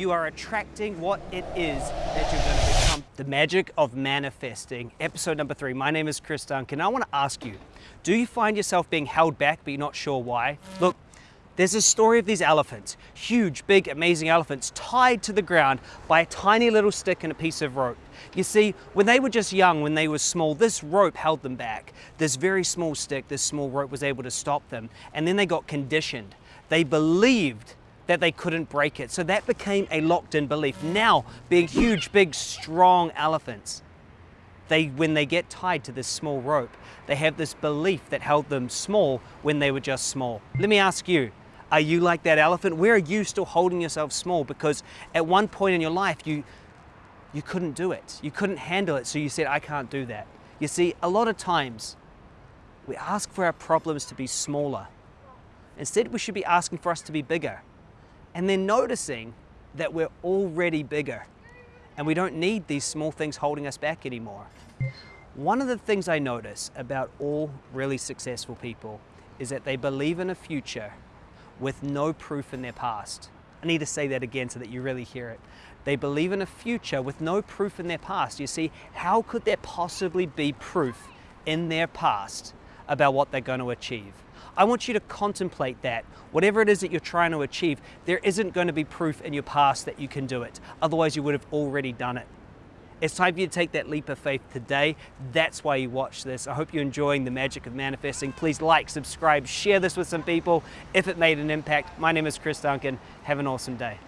you are attracting what it is that you're going to become. The magic of manifesting, episode number three. My name is Chris Duncan. I want to ask you, do you find yourself being held back but you're not sure why? Look, there's a story of these elephants, huge, big, amazing elephants, tied to the ground by a tiny little stick and a piece of rope. You see, when they were just young, when they were small, this rope held them back. This very small stick, this small rope was able to stop them. And then they got conditioned. They believed that they couldn't break it. So that became a locked in belief. Now, being huge, big, strong elephants, they, when they get tied to this small rope, they have this belief that held them small when they were just small. Let me ask you, are you like that elephant? Where are you still holding yourself small? Because at one point in your life, you, you couldn't do it. You couldn't handle it, so you said, I can't do that. You see, a lot of times, we ask for our problems to be smaller. Instead, we should be asking for us to be bigger. And then noticing that we're already bigger and we don't need these small things holding us back anymore. One of the things I notice about all really successful people is that they believe in a future with no proof in their past. I need to say that again so that you really hear it. They believe in a future with no proof in their past. You see, how could there possibly be proof in their past about what they're going to achieve? I want you to contemplate that. Whatever it is that you're trying to achieve, there isn't going to be proof in your past that you can do it. Otherwise, you would have already done it. It's time for you to take that leap of faith today. That's why you watch this. I hope you're enjoying the magic of manifesting. Please like, subscribe, share this with some people if it made an impact. My name is Chris Duncan. Have an awesome day.